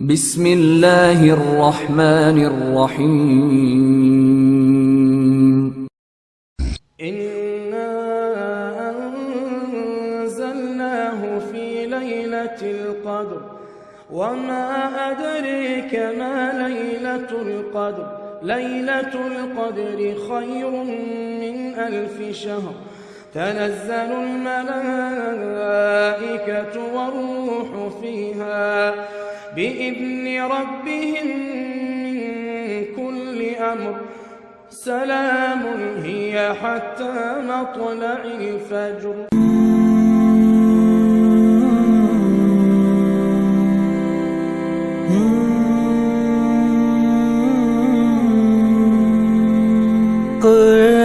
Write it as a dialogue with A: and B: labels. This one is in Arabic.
A: بسم الله الرحمن الرحيم.
B: إنا أنزلناه في ليلة القدر وما أدريك ما ليلة القدر. ليلة القدر خير من ألف شهر. تنزل الملائكة والروح فيها. بإذن ربهم من كل أمر. سلام هي حتى مطلع الفجر.
C: قل